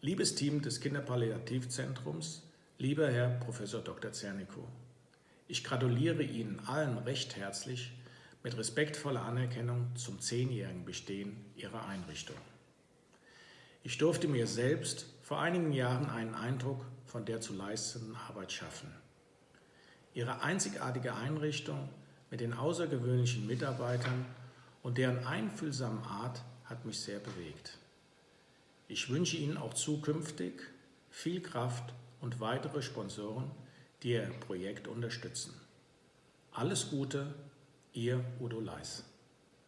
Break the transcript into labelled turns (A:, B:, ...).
A: Liebes Team des Kinderpalliativzentrums, lieber Herr Prof. Dr. Zernikow, ich gratuliere Ihnen allen recht herzlich mit respektvoller Anerkennung zum zehnjährigen Bestehen Ihrer Einrichtung. Ich durfte mir selbst vor einigen Jahren einen Eindruck von der zu leistenden Arbeit schaffen. Ihre einzigartige Einrichtung mit den außergewöhnlichen Mitarbeitern und deren einfühlsamen Art hat mich sehr bewegt. Ich wünsche Ihnen auch zukünftig viel Kraft und weitere Sponsoren, die Ihr Projekt unterstützen. Alles Gute, Ihr Udo Leis.